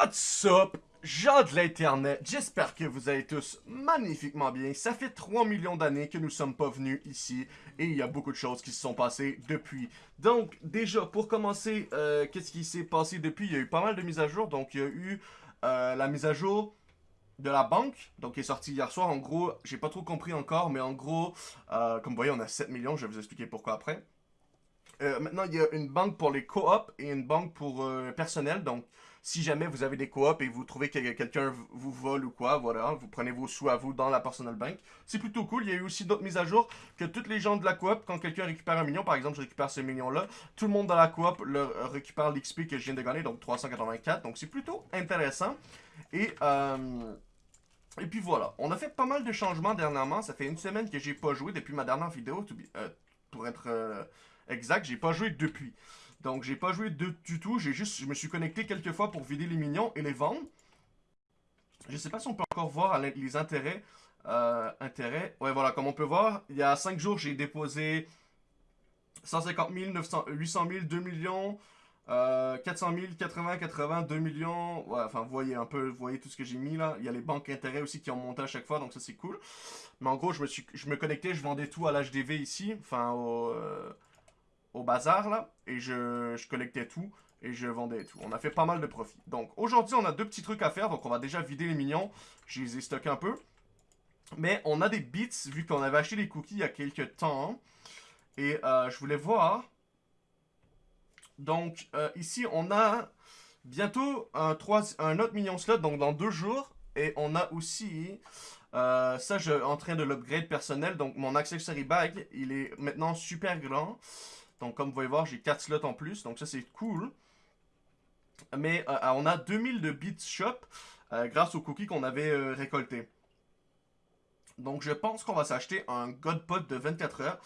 What's up? Gens de l'internet, j'espère que vous allez tous magnifiquement bien. Ça fait 3 millions d'années que nous sommes pas venus ici et il y a beaucoup de choses qui se sont passées depuis. Donc déjà, pour commencer, euh, qu'est-ce qui s'est passé depuis? Il y a eu pas mal de mises à jour. Donc il y a eu euh, la mise à jour de la banque, donc qui est sortie hier soir. En gros, j'ai pas trop compris encore, mais en gros, euh, comme vous voyez, on a 7 millions. Je vais vous expliquer pourquoi après. maintenant, il y a une banque pour les co-op et une banque pour personnel. Donc, si jamais vous avez des coops et vous trouvez que quelqu'un vous vole ou quoi, voilà, vous prenez vos sous à vous dans la personal bank. C'est plutôt cool. Il y a eu aussi d'autres mises à jour que toutes les gens de la coop, quand quelqu'un récupère un million, par exemple, je récupère ce million-là, tout le monde dans la coop le, récupère l'XP que je viens de gagner, donc 384. Donc c'est plutôt intéressant. Et... Euh, et puis voilà, on a fait pas mal de changements dernièrement. Ça fait une semaine que j'ai pas joué depuis ma dernière vidéo. Euh, pour être euh, exact, j'ai pas joué depuis. Donc, j'ai pas joué de, du tout. J'ai juste, je me suis connecté quelques fois pour vider les minions et les vendre. Je sais pas si on peut encore voir les intérêts. Euh, intérêts. Ouais, voilà, comme on peut voir, il y a 5 jours, j'ai déposé 150 000, 900, 800 000, 2 millions, euh, 400 000, 80, 80, 2 millions. Ouais, enfin, vous voyez un peu, vous voyez tout ce que j'ai mis là. Il y a les banques intérêts aussi qui ont monté à chaque fois, donc ça c'est cool. Mais en gros, je me, suis, je me connectais, je vendais tout à l'HDV ici, enfin au... Euh, au bazar, là, et je, collectais tout, et je vendais tout. On a fait pas mal de profit. Donc, aujourd'hui, on a deux petits trucs à faire, donc on va déjà vider les minions. Je les ai stockés un peu. Mais on a des bits, vu qu'on avait acheté les cookies il y a quelques temps. Et euh, je voulais voir. Donc, euh, ici, on a bientôt un, 3, un autre minion slot, donc dans deux jours. Et on a aussi... Euh, ça, je suis en train de l'upgrade personnel. Donc, mon accessory bag, il est maintenant super grand. Donc, comme vous pouvez voir, j'ai 4 slots en plus. Donc, ça, c'est cool. Mais euh, on a 2000 de bits shop euh, grâce aux cookies qu'on avait euh, récoltés. Donc, je pense qu'on va s'acheter un Godpot de 24 heures.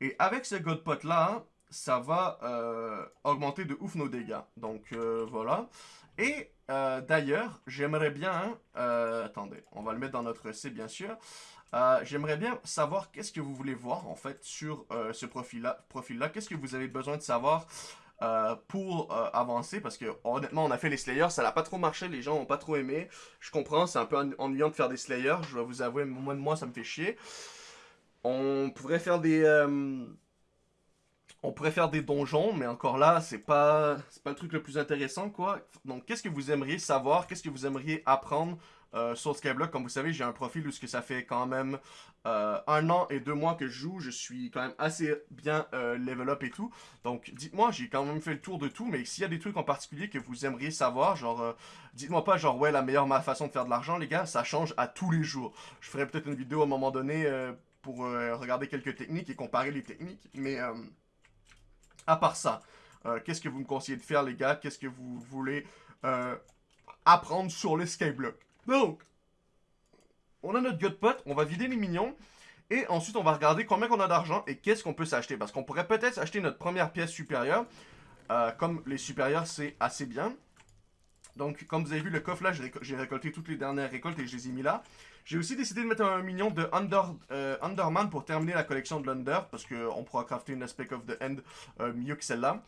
Et avec ce Godpot-là, ça va augmenter de ouf nos dégâts. Donc, voilà. Et d'ailleurs, j'aimerais bien... attendez, on va le mettre dans notre C, bien sûr. Euh, j'aimerais bien savoir qu'est-ce que vous voulez voir en fait sur euh, ce profil-là. Profil qu'est-ce que vous avez besoin de savoir euh, pour avancer? Parce que honnêtement on a fait les Slayers, ça n'a pas trop marché, les gens n'ont pas trop aimé. Je comprends, c'est un peu ennuyant de faire des Slayers, je vais vous avouer, moi de moi ça me fait chier. On pourrait faire des on pourrait faire des donjons, mais encore là, c'est pas, pas le truc le plus intéressant, quoi. Donc, qu'est-ce que vous aimeriez savoir? Qu'est-ce que vous aimeriez apprendre euh, sur Skyblock, comme vous savez, j'ai un profil où ce que ça fait quand même euh, un an et deux mois que je joue. Je suis quand même assez bien euh, level up et tout. Donc, dites-moi, j'ai quand même fait le tour de tout. Mais s'il y a des trucs en particulier que vous aimeriez savoir, genre, dites-moi pas genre, ouais, la meilleure façon de faire de l'argent, les gars, ça change à tous les jours. Je ferai peut-être une vidéo à un moment donné pour regarder quelques techniques et comparer les techniques. Mais, à part ça, qu'est-ce que vous me conseillez de faire, les gars? Qu'est-ce que vous voulez apprendre sur les Skyblock? Donc, on a notre Godpot, on va vider les minions. Et ensuite, on va regarder combien on a d'argent et qu'est-ce qu'on peut s'acheter. Parce qu'on pourrait peut-être acheter notre première pièce supérieure. Euh, comme les supérieurs, c'est assez bien. Donc, comme vous avez vu, le coffre là, j'ai récolté toutes les dernières récoltes et je les ai mis là. J'ai aussi décidé de mettre un minion de euh, Underman pour terminer la collection de l'Under. Parce qu'on pourra crafter une Aspect of the End euh, mieux que celle-là.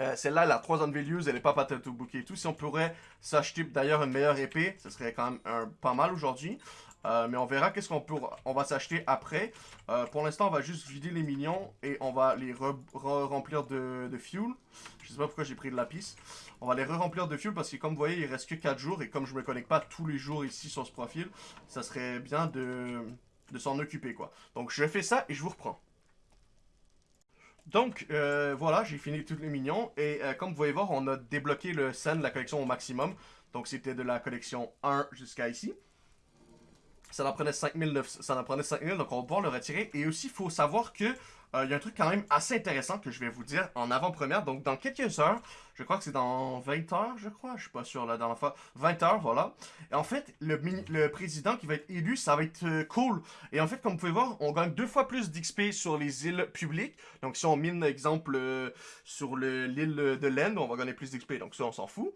Euh, celle-là, elle a 3 unvalues, elle est pas patate au bouquet et tout. Si on pourrait s'acheter d'ailleurs une meilleure épée, ce serait quand même pas mal aujourd'hui. Euh, mais on verra qu'est-ce qu'on peut, on va s'acheter après. Euh, pour l'instant, on va juste vider les minions et on va les re-remplir de, fuel. Je sais pas pourquoi j'ai pris de la piste. On va les re-remplir de fuel parce que comme vous voyez, il reste que 4 jours. Et comme je me connecte pas tous les jours ici sur ce profil, ça serait bien de, s'en occuper quoi. Donc je fais ça et je vous reprends. Donc, euh, voilà, j'ai fini tous les minions. Et comme vous pouvez voir, on a débloqué le scène de la collection au maximum. Donc, c'était de la collection 1 jusqu'à ici. Ça en prenait 5000, ça en prenait 5000, donc on va pouvoir le retirer. Et aussi, il faut savoir que euh, il y a un truc quand même assez intéressant que je vais vous dire en avant-première. Donc, dans quelques heures, je crois que c'est dans 20 heures, je crois. Je suis pas sûr la dernière fois. 20 heures, voilà. Et en fait, le, président qui va être élu, ça va être euh, cool. Et en fait, comme vous pouvez voir, on gagne deux fois plus d'XP sur les îles publiques. Donc, si on mine, exemple, euh, sur l'île de l'End, on va gagner plus d'XP. Donc, ça, on s'en fout.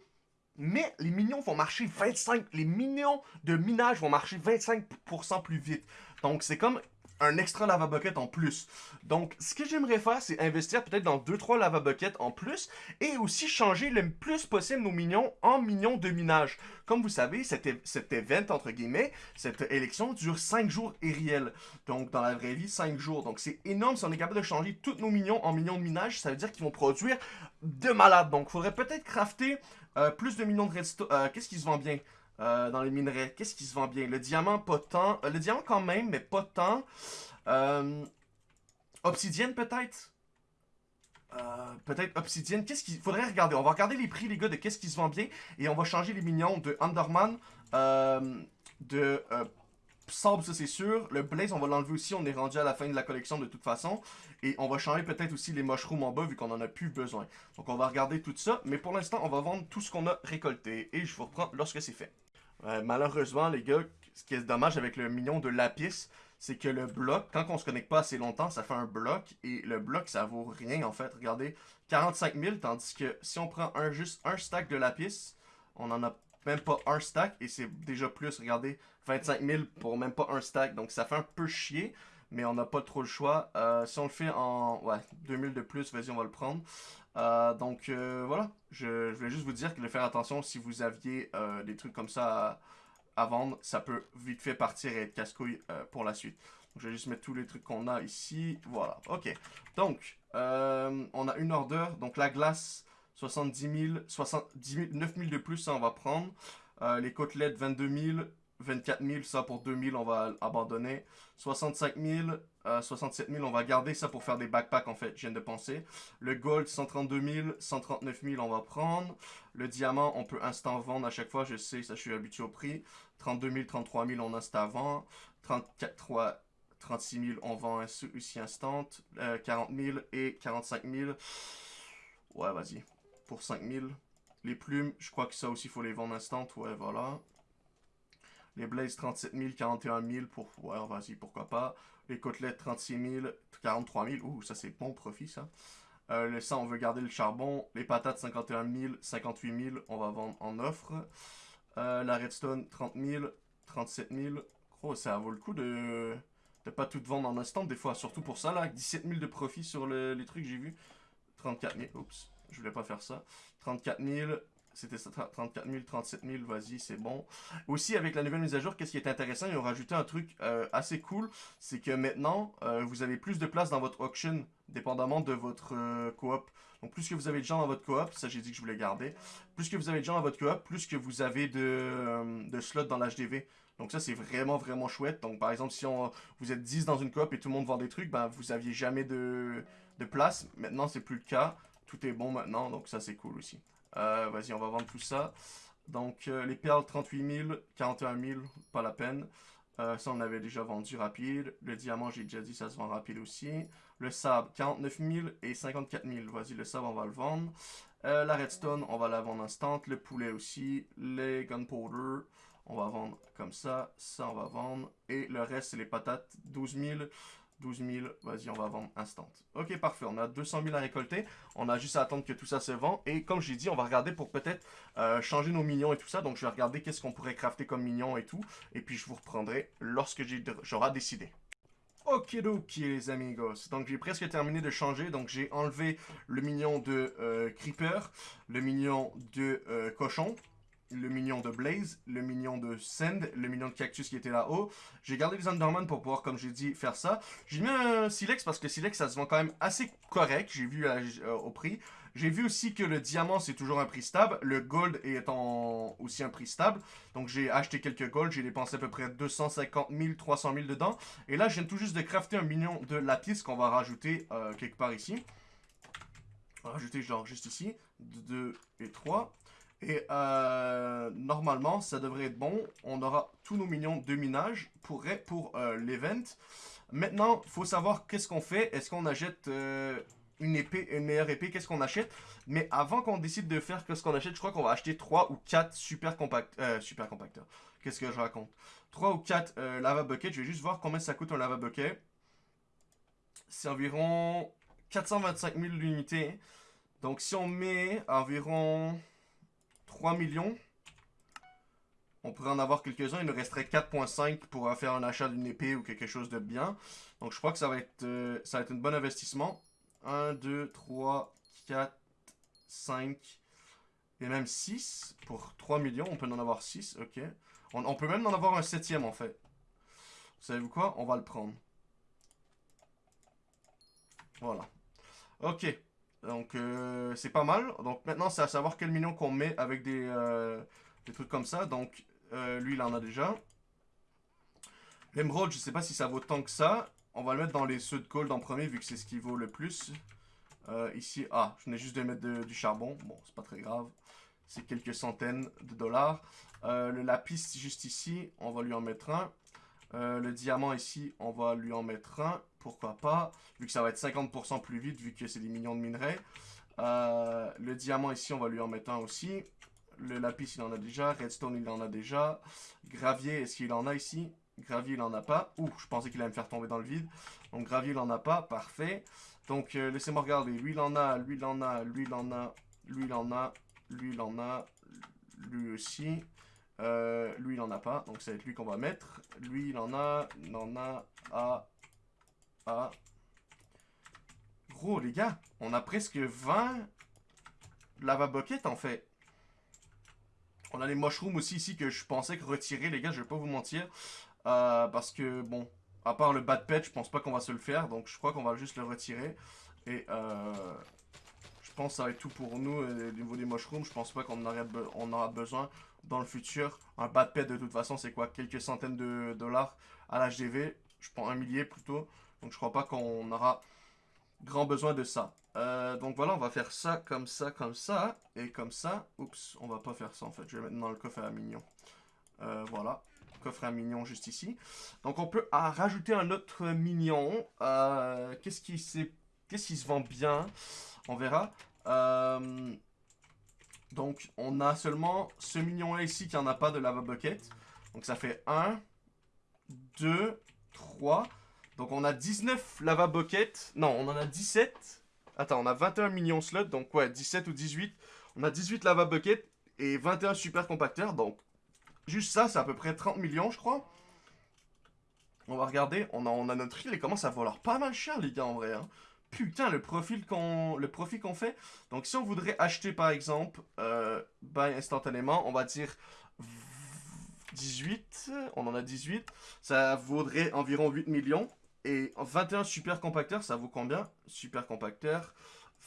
Mais les minions vont marcher 25... Les minions de minage vont marcher 25% plus vite. Donc, c'est comme un extra lava bucket en plus. Donc, ce que j'aimerais faire, c'est investir peut-être dans 2-3 lava buckets en plus et aussi changer le plus possible nos minions en minions de minage. Comme vous savez, cet, event, entre guillemets, cette élection dure 5 jours et réel. Donc, dans la vraie vie, 5 jours. Donc, c'est énorme si on est capable de changer tous nos minions en minions de minage. Ça veut dire qu'ils vont produire de malades. Donc, il faudrait peut-être crafter euh, plus de minions de redstone. Euh, qu'est-ce qui se vend bien? Euh, dans les minerais. Qu'est-ce qui se vend bien? Le diamant, pas tant. Euh, le diamant quand même, mais pas tant. Euh, obsidienne peut-être? peut-être obsidienne. Qu'est-ce qu'il faudrait regarder? On va regarder les prix, les gars, de qu'est-ce qui se vend bien. Et on va changer les minions de Underman, de Sable, ça c'est sûr. Le Blaze, on va l'enlever aussi. On est rendu à la fin de la collection de toute façon. Et on va changer peut-être aussi les mushrooms en bas vu qu'on en a plus besoin. Donc on va regarder tout ça. Mais pour l'instant, on va vendre tout ce qu'on a récolté. Et je vous reprends lorsque c'est fait malheureusement, les gars, ce qui est dommage avec le mignon de Lapis, c'est que le bloc, quand on se connecte pas assez longtemps, ça fait un bloc. Et le bloc, ça vaut rien, en fait. Regardez, 45 000, tandis que si on prend un, juste un stack de Lapis, on en a même pas un stack. Et c'est déjà plus, regardez, 25 000 pour même pas un stack. Donc ça fait un peu chier, mais on n'a pas trop le choix. Euh, si on le fait en, ouais, 2000 de plus, vas-y, on va le prendre. Euh, donc euh, voilà, je, je, vais juste vous dire que de faire attention si vous aviez euh, des trucs comme ça à, vendre, ça peut vite fait partir et être casse-couille pour la suite. Donc, je vais juste mettre tous les trucs qu'on a ici. Voilà, ok. Donc, on a une order. Donc la glace, 70 000, 70 000 9 000 de plus, ça on va prendre. les côtelettes, 22 000. 24 000, ça pour 2 000, on va abandonner. 65 000, 67 000, on va garder ça pour faire des backpacks en fait, je viens de penser. Le gold, 132 000, 139 000, on va prendre. Le diamant, on peut instant vendre à chaque fois, je sais, ça je suis habitué au prix. 32 000, 33 000, on instant vend. 34 3, 36 000, on vend ici instant. 40 000 et 45 000. Ouais, vas-y, pour 5 000. Les plumes, je crois que ça aussi, faut les vendre instant. Ouais, voilà. Les Blazes, 37 000, 41 000 pour... Ouais, vas-y, pourquoi pas. Les côtelettes, 36 000, 43 000. Ouh, ça c'est bon profit, ça. Euh, le sang, on veut garder le charbon. Les patates, 51 000, 58 000, on va vendre en offre. Euh, la redstone, 30 000, 37 000. Oh, ça vaut le coup de de pas tout vendre en instant des fois. Surtout pour ça, là, 17 000 de profit sur les trucs j'ai vu. 34 000, oups, je voulais pas faire ça. 34 000, c'était 34 000, 37 000, vas-y, c'est bon. Aussi, avec la nouvelle mise à jour, qu'est-ce qui est intéressant, ils ont rajouté un truc euh, assez cool, c'est que maintenant, euh, vous avez plus de place dans votre auction, dépendamment de votre euh, coop. Donc, plus que vous avez de gens dans votre coop, ça j'ai dit que je voulais garder, plus que vous avez de gens dans votre coop, plus que vous avez de, de slots dans l'HDV. Donc ça, c'est vraiment, vraiment chouette. Donc, par exemple, si on, vous êtes 10 dans une coop et tout le monde vend des trucs, ben, vous aviez jamais de, de place. Maintenant, c'est plus le cas. Tout est bon maintenant, donc ça, c'est cool aussi. Euh, vas-y, on va vendre tout ça. Donc, euh, les perles, 38 000, 41 000, pas la peine. Euh, ça, on avait déjà vendu rapide. Le diamant, j'ai déjà dit, ça se vend rapide aussi. Le sable, 49 000 et 54 000. Vas-y, le sable, on va le vendre. la redstone, on va la vendre instant. Le poulet aussi. Les gunpowder, on va vendre comme ça. Ça, on va vendre. Et le reste, c'est les patates, 12 000. 12 000, vas-y, on va vendre instant. Ok, parfait, on a 200 000 à récolter. On a juste à attendre que tout ça se vend. Et comme j'ai dit, on va regarder pour peut-être euh, changer nos minions et tout ça. Donc, je vais regarder qu'est-ce qu'on pourrait crafter comme minions et tout. Et puis, je vous reprendrai lorsque j'aurai décidé. Ok, ok, les amigos. Donc, j'ai presque terminé de changer. Donc, j'ai enlevé le minion de euh, Creeper, le minion de euh, Cochon, le minion de Blaze, le minion de Send, le minion de Cactus qui était là-haut. J'ai gardé les Underman pour pouvoir, comme j'ai dit, faire ça. J'ai mis un Silex parce que Silex, ça se vend quand même assez correct, j'ai vu euh, au prix. J'ai vu aussi que le diamant, c'est toujours un prix stable. Le gold est aussi un prix stable. Donc, j'ai acheté quelques gold. J'ai dépensé à peu près 250 000, 300 000 dedans. Et là, je viens tout juste de crafter un minion de lapis qu'on va rajouter euh, quelque part ici. On va rajouter genre juste ici. 2 et 3. Et euh, normalement, ça devrait être bon. On aura tous nos minions de minage pour, pour euh, l'event. Maintenant, faut savoir qu'est-ce qu'on fait. Est-ce qu'on achète euh, une épée, une meilleure épée? Qu'est-ce qu'on achète? Mais avant qu'on décide de faire ce qu'on achète, je crois qu'on va acheter 3 ou 4 super, compact, super compacteurs. Qu'est-ce que je raconte? 3 ou 4 lava buckets. Je vais juste voir combien ça coûte un lava bucket. C'est environ 425 000 l'unité. Donc si on met environ... 3 millions. On pourrait en avoir quelques-uns. Il nous resterait 4.5 pour faire un achat d'une épée ou quelque chose de bien. Donc je crois que ça va être, euh, un bon investissement. 1, 2, 3, 4, 5 et même 6 pour 3 millions. On peut en avoir 6, ok. On, on peut même en avoir un septième en fait. Vous savez quoi? On va le prendre. Voilà. Ok. Donc, euh, c'est pas mal. Donc, maintenant, c'est à savoir quel minion qu'on met avec des, euh, des, trucs comme ça. Donc, euh, lui, il en a déjà. L'émeraude, je sais pas si ça vaut tant que ça. On va le mettre dans les ceux de gold en premier, vu que c'est ce qui vaut le plus. ici, ah, je venais juste de mettre du charbon. Bon, c'est pas très grave. C'est quelques centaines de dollars. le lapis, juste ici, on va lui en mettre un. le diamant ici, on va lui en mettre un pourquoi pas, vu que ça va être 50% plus vite, vu que c'est des millions de minerais. Euh, le diamant ici, on va lui en mettre un aussi. Le lapis, il en a déjà. Redstone, il en a déjà. Gravier, est-ce qu'il en a ici Gravier, il en a pas. Ouh, je pensais qu'il allait me faire tomber dans le vide. Donc, gravier, il en a pas. Parfait. Donc, euh, laissez-moi regarder. Lui, il en a. Lui, il en a. Lui, il en a. Lui, il en a. Lui, il en a. Lui aussi. Euh, lui, il en a pas. Donc, ça va être lui qu'on va mettre. Lui, il en a. Il en a. Ah. Ah. Gros, les gars, on a presque 20 lava bucket, en fait. On a les mushrooms aussi ici que je pensais que retirer, les gars, je vais pas vous mentir. Euh, parce que, bon, à part le bad pet, je pense pas qu'on va se le faire. Donc, je crois qu'on va juste le retirer. Et, euh, je pense que ça va être tout pour nous au niveau des mushrooms. Je pense pas qu'on on aura besoin dans le futur. Un bad pet, de toute façon, c'est quoi? Quelques centaines de dollars à l'HDV. Je prends un millier plutôt. Donc je crois pas qu'on aura grand besoin de ça. Euh, donc voilà, on va faire ça, comme ça, comme ça, et comme ça. Oups, on va pas faire ça en fait. Je vais mettre dans le coffre à mignon. Euh, voilà, coffre à mignon juste ici. Donc on peut rajouter un autre mignon. Euh, qu'est-ce qui, se vend bien? On verra. donc on a seulement ce mignon là ici qui en a pas de lava bucket. Donc ça fait 1, 2, 3... Donc on a 19 lava bucket. Non, on en a 17. Attends, on a 21 millions slots. Donc ouais, 17 ou 18. On a 18 lava bucket et 21 super compacteurs. Donc juste ça, c'est à peu près 30 millions, je crois. On va regarder. On a, on a notre île et commence à valoir pas mal cher, les gars, en vrai. Hein. Putain, le profil qu'on le profit qu'on fait. Donc si on voudrait acheter, par exemple, euh, instantanément, on va dire 18. On en a 18. Ça vaudrait environ 8 millions. Et 21 super compacteurs, ça vaut combien? Super compacteur,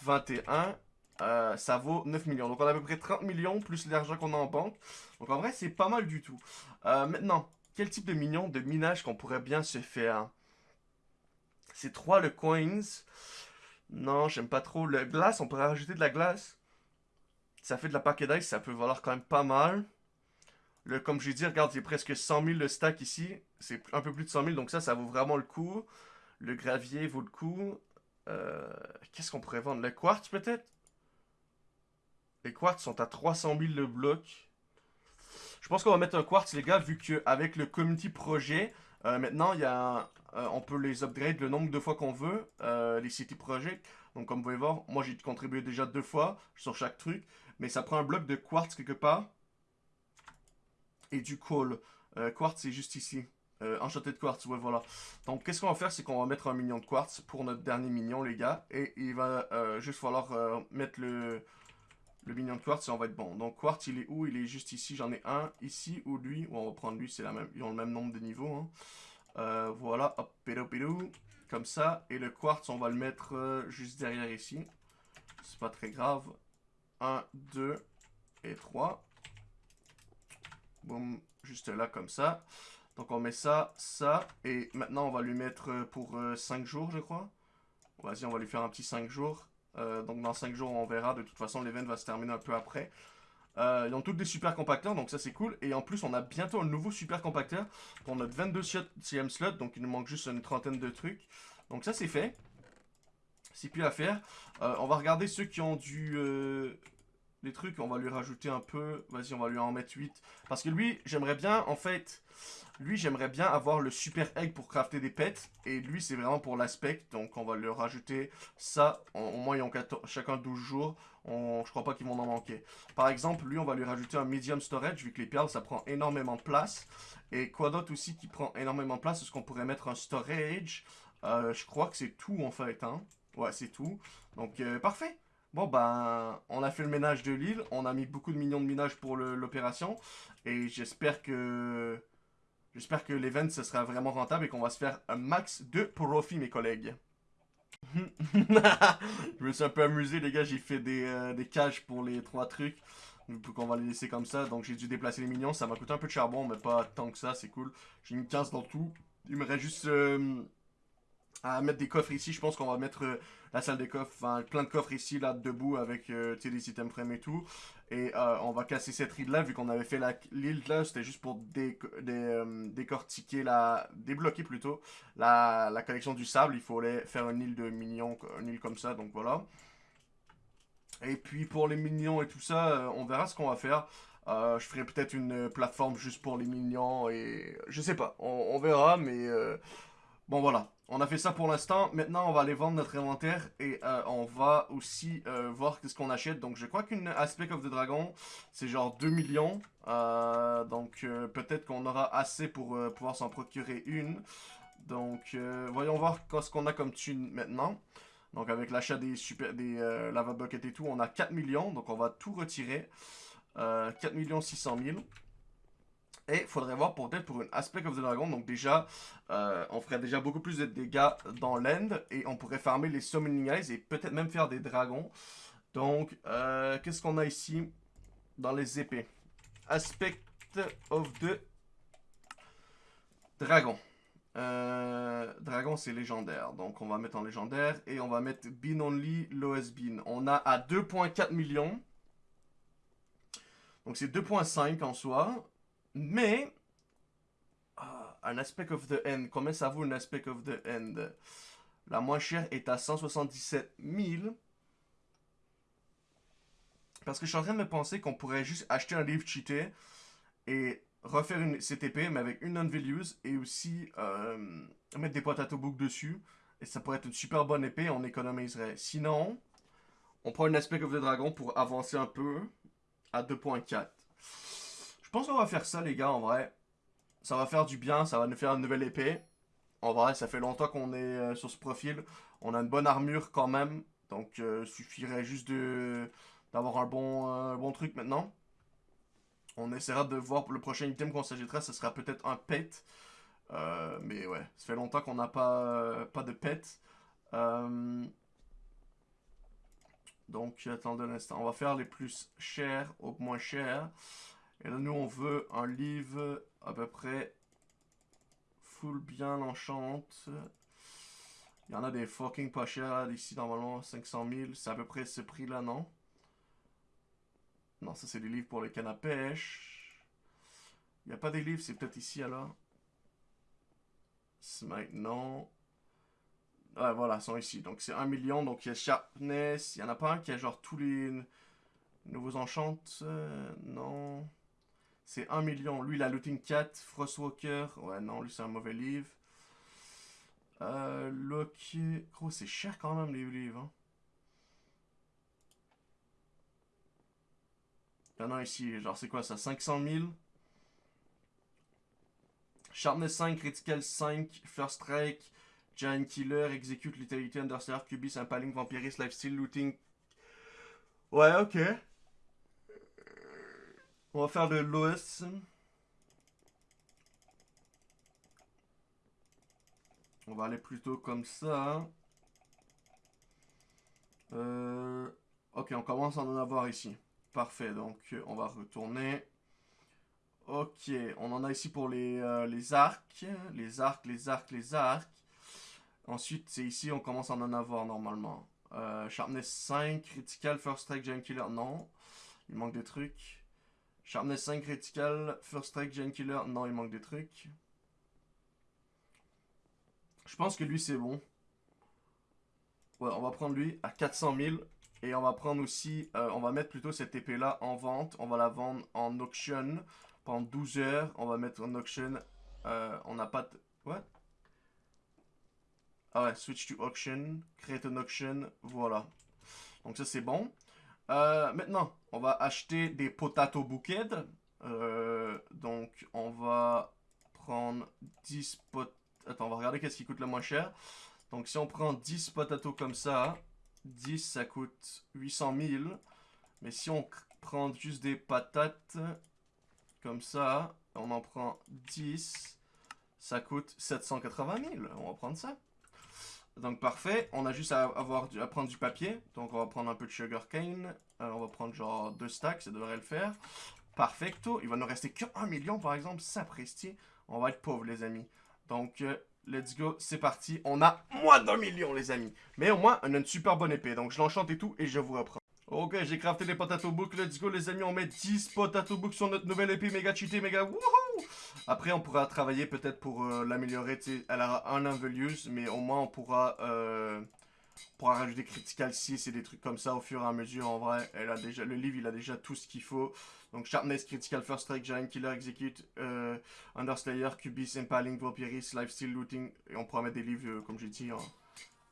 21, euh, ça vaut 9 millions. Donc on a à peu près 30 millions plus l'argent qu'on a en banque. Donc en vrai, c'est pas mal du tout. Euh, maintenant, quel type de minion de minage qu'on pourrait bien se faire? C'est 3 le coins. Non, j'aime pas trop. Le glace, on pourrait rajouter de la glace. Ça fait de la paquet d'ice, ça peut valoir quand même pas mal. Le, comme j'ai dit, regarde, il y a presque 100 000 le stack ici. C'est un peu plus de 100 000, donc ça, ça vaut vraiment le coup. Le gravier vaut le coup. Euh, qu'est-ce qu'on pourrait vendre? Le quartz, peut-être? Les quartz sont à 300 000 le bloc. Je pense qu'on va mettre un quartz, les gars, vu qu'avec le community projet, euh, maintenant, il y a, euh, on peut les upgrade le nombre de fois qu'on veut, les city project. Donc, comme vous pouvez voir, moi, j'ai contribué déjà deux fois sur chaque truc. Mais ça prend un bloc de quartz quelque part et du coal. Quartz, c'est juste ici. Euh, enchanté de quartz, ouais, voilà. Donc, qu'est-ce qu'on va faire, c'est qu'on va mettre un minion de quartz pour notre dernier minion, les gars. Et il va euh, juste falloir euh, mettre le, le de quartz et on va être bon. Donc, quartz, il est où? Il est juste ici. J'en ai un ici ou lui? on va prendre lui, c'est la même. Ils ont le même nombre de niveaux. Hein. voilà, hop, pédo, pédo. Comme ça. Et le quartz, on va le mettre juste derrière ici. C'est pas très grave. 1, 2 et 3. Boum, juste là comme ça. Donc on met ça, ça, et maintenant on va lui mettre euh, pour 5 euh, jours je crois. Vas-y, on va lui faire un petit 5 jours. Euh, donc dans 5 jours on verra, de toute façon l'event va se terminer un peu après. ils ont toutes des super compacteurs, donc ça c'est cool. Et en plus on a bientôt un nouveau super compacteur pour notre 22e slot, donc il nous manque juste une trentaine de trucs. Donc ça c'est fait. C'est plus à faire. on va regarder ceux qui ont du les trucs, on va lui rajouter un peu. Vas-y, on va lui en mettre 8. Parce que lui, j'aimerais bien, en fait... Lui, j'aimerais bien avoir le super egg pour crafter des pets. Et lui, c'est vraiment pour l'aspect. Donc, on va lui rajouter ça. Au moins, ils ont chacun 12 jours. On, je crois pas qu'ils vont en manquer. Par exemple, lui, on va lui rajouter un medium storage. Vu que les perles, ça prend énormément de place. Et quoi d'autre aussi qui prend énormément de place Est-ce qu'on pourrait mettre un storage euh, Je crois que c'est tout, en fait. Hein? Ouais, c'est tout. Donc, euh, parfait. Bon, ben, on a fait le ménage de l'île. On a mis beaucoup de millions de minages pour l'opération. Et j'espère que... J'espère que l'event, ce sera vraiment rentable et qu'on va se faire un max de profit, mes collègues. je me suis un peu amusé, les gars. J'ai fait des, euh, cages pour les trois trucs. Pour qu'on va les laisser comme ça. Donc, j'ai dû déplacer les minions. Ça m'a coûté un peu de charbon, mais pas tant que ça. C'est cool. J'ai mis 15 dans tout. Il me reste juste... Euh, à mettre des coffres ici. Je pense qu'on va mettre euh, la salle des coffres, enfin plein de coffres ici, là, debout, avec euh, des items frame et tout. Et euh, on va casser cette ride-là, vu qu'on avait fait l'île là, c'était juste pour décortiquer, la, débloquer plutôt, la, collection du sable. Il fallait faire une île de minions, une île comme ça, donc voilà. Et puis pour les minions et tout ça, on verra ce qu'on va faire. je ferai peut-être une plateforme juste pour les minions et je sais pas, on verra, mais bon voilà. On a fait ça pour l'instant. Maintenant, on va aller vendre notre inventaire et euh, on va aussi euh, voir qu'est-ce qu'on achète. Donc, je crois qu'une Aspect of the Dragon, c'est genre 2 millions. Euh, donc, peut-être qu'on aura assez pour pouvoir s'en procurer une. Donc, voyons voir ce qu'on a comme thune maintenant. Donc, avec l'achat des, super, des lava buckets et tout, on a 4 millions. Donc, on va tout retirer. 4 millions 600 000. Et il faudrait voir peut-être pour une Aspect of the Dragon. Donc déjà, euh, on ferait déjà beaucoup plus de dégâts dans l'end. Et on pourrait farmer les Summoning Eyes et peut-être même faire des dragons. Donc, euh, qu'est-ce qu'on a ici dans les épées? Aspect of the Dragon. Euh, dragon, c'est légendaire. Donc, on va mettre en légendaire. Et on va mettre Bean Only, lowest Bean. On a à 2.4 millions. Donc, c'est 2.5 en soi. Mais, ah, un aspect of the end, combien ça vaut un aspect of the end? La moins chère est à 177 000. Parce que je suis en train de me penser qu'on pourrait juste acheter un livre cheaté et refaire une CTP, mais avec une non-values et aussi euh, mettre des potato book dessus. Et ça pourrait être une super bonne épée, on économiserait. Sinon, on prend un aspect of the dragon pour avancer un peu à 2.4. Je pense qu'on va faire ça, les gars, en vrai. Ça va faire du bien, ça va nous faire une nouvelle épée. En vrai, ça fait longtemps qu'on est euh, sur ce profil. On a une bonne armure quand même. Donc, euh, suffirait juste d'avoir un bon, euh, bon truc maintenant. On essaiera de voir pour le prochain item qu'on s'agitera. Ce sera peut-être un pet. mais ouais, ça fait longtemps qu'on n'a pas, pas de pet. donc, attendez un instant. On va faire les plus chers au moins chers. Et là, nous, on veut un livre à peu près full bien enchante. Il y en a des fucking pas chers ici, normalement, 500 000. C'est à peu près ce prix-là, non? Non, ça, c'est des livres pour les cannes à pêche. Il n'y a pas des livres, c'est peut-être ici, alors. Smite, non. Ouais, voilà, ils sont ici. Donc, c'est 1 million. Donc, il y a Sharpness. Il n'y en a pas un qui a genre tous les nouveaux enchantes. Euh, non. C'est 1 million. Lui, la Looting Cat, Frostwalker. Ouais, non, lui, c'est un mauvais livre. Euh, Loki. Gros, c'est cher quand même, les livres. Hein. A ici, genre, c'est quoi ça 500 000 Sharpness 5, Critical 5, First Strike, Giant Killer, Execute, Lethality, Understar, Cubis, Impaling, Vampirist, Lifesteal, Looting. Ouais, ok. On va faire le lowest. On va aller plutôt comme ça. Euh, ok, on commence à en avoir ici. Parfait, donc on va retourner. Ok, on en a ici pour les, euh, les arcs. Les arcs, les arcs, les arcs. Ensuite, c'est ici, on commence à en avoir normalement. Euh, sharpness 5, critical, first strike, giant killer, non. Il manque des trucs. Sharpness 5 critical, First Strike, Gen Killer. Non, il manque des trucs. Je pense que lui, c'est bon. Ouais, on va prendre lui à 400 000. Et on va prendre aussi, euh, on va mettre plutôt cette épée-là en vente. On va la vendre en auction pendant 12 heures. On va mettre en auction. Euh, on n'a pas de... What? Ah ouais, switch to auction. Create an auction. Voilà. Donc ça, c'est bon. Euh, maintenant, on va acheter des potato bouquets. donc, on va prendre 10 pot... Attends, on va regarder qu'est-ce qui coûte le moins cher. Donc, si on prend 10 potato comme ça... 10, ça coûte 800 000. Mais si on prend juste des patates, comme ça, on en prend 10, ça coûte 780 000. On va prendre ça. Donc parfait, on a juste à, avoir à prendre du papier. Donc on va prendre un peu de sugar cane. Euh, on va prendre genre deux stacks, ça devrait le faire. Perfecto. Il va nous rester que 1 million par exemple, ça presti. On va être pauvres les amis. Donc euh, Let's go, c'est parti. On a moins d'un million, les amis. Mais au moins, on a une super bonne épée. Donc, je l'enchante et tout, et je vous reprends. Ok, j'ai crafté les potato books. Let's go, les amis. On met 10 potato books sur notre nouvelle épée méga cheatée, méga wouhou. Après, on pourra travailler peut-être pour euh, l'améliorer. Elle aura un use, mais au moins, on pourra... Euh, rajouter critical 6 et des trucs comme ça au fur et à mesure. En vrai, elle a déjà, le livre, il a déjà tout ce qu'il faut. Donc, Sharpness, Critical First Strike, Giant Killer, Execute, euh, Underslayer, Cubis, Impaling, Life Lifesteal, Looting. Et on pourra mettre des livres, euh, comme j'ai dit,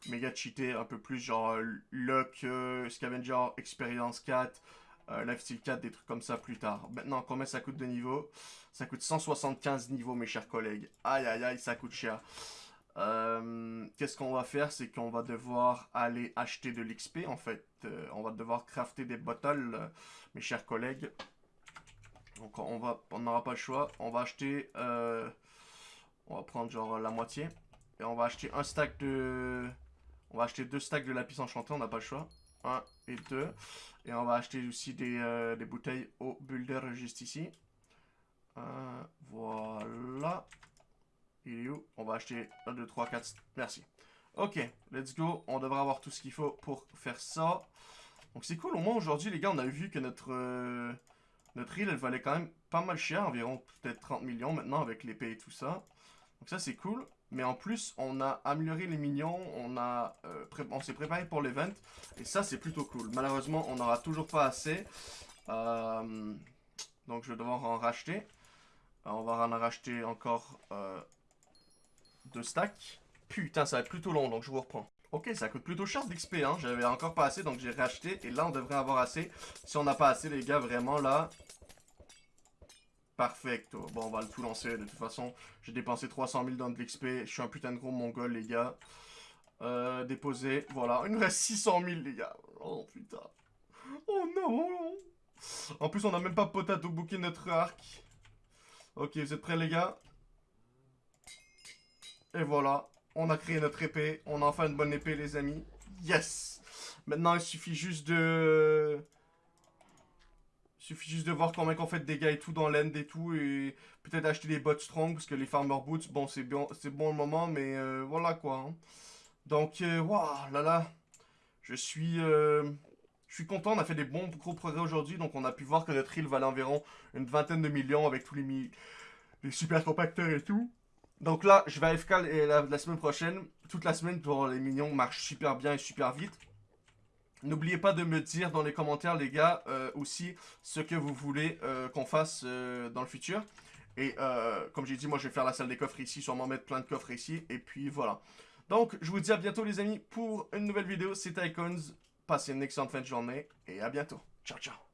méga cheatés, un peu plus genre Luck, Scavenger, Experience 4, Lifesteal 4, des trucs comme ça plus tard. Maintenant, combien ça coûte de niveau Ça coûte 175 niveaux, mes chers collègues. Aïe, aïe, aïe, ça coûte cher. Qu'est-ce qu'on va faire? C'est qu'on va devoir aller acheter de l'XP, en fait. on va devoir crafter des bottles, mes chers collègues. Donc on va, on n'aura pas le choix. On va acheter, euh, on va prendre genre la moitié. Et on va acheter un stack de, on va acheter deux stacks de lapis enchanté, on n'a pas le choix. Un et deux. Et on va acheter aussi des, euh, bouteilles au builder juste ici. Euh, voilà. Il est où? On va acheter 1, 2, 3, 4. Merci. Ok, let's go. On devrait avoir tout ce qu'il faut pour faire ça. Donc c'est cool. Au moins aujourd'hui, les gars, on a vu que notre... Notre île, elle valait quand même pas mal cher, environ peut-être 30 millions maintenant avec l'épée et tout ça. Donc ça, c'est cool. Mais en plus, on a amélioré les minions, euh, on s'est préparé pour l'event. Et ça, c'est plutôt cool. Malheureusement, on n'aura toujours pas assez. Euh, donc je vais devoir en racheter. Euh, on va en racheter encore deux stacks. Putain, ça va être plutôt long, donc je vous reprends. Ok, ça coûte plutôt cher d'XP, hein. J'avais encore pas assez, donc j'ai racheté. Et là, on devrait avoir assez. Si on n'a pas assez, les gars, vraiment, là... Perfecto. Bon, on va le tout lancer. De toute façon, j'ai dépensé 300 000 dans de l'XP. Je suis un putain de gros mongol, les gars. Euh, déposer. Voilà, il nous reste 600 000, les gars. Oh, putain. Oh, non En plus, on n'a même pas potato booké notre arc. Ok, vous êtes prêts, les gars? Et voilà. On a créé notre épée. On a enfin une bonne épée, les amis. Yes Maintenant, il suffit juste de... Suffit juste de voir combien qu'on fait de dégâts et tout dans l'end et tout. Et peut-être acheter des bots strong. Parce que les farmer boots, bon, c'est bon, bon le moment. Mais euh, voilà quoi. Hein. Donc, waouh, là là. Je suis... Euh, je suis content, on a fait des bons gros progrès aujourd'hui. Donc, on a pu voir que notre île valait environ une vingtaine de millions avec tous les, les super compacteurs et tout. Donc là, je vais AFK la, la semaine prochaine. Toute la semaine pour les minions marche super bien et super vite. N'oubliez pas de me dire dans les commentaires, les gars, euh, aussi ce que vous voulez euh, qu'on fasse euh, dans le futur. Et comme j'ai dit, moi, je vais faire la salle des coffres ici, sûrement mettre plein de coffres ici. Et puis, voilà. Donc, je vous dis à bientôt, les amis, pour une nouvelle vidéo. C'était Icons. Passez une excellente fin de journée et à bientôt. Ciao, ciao.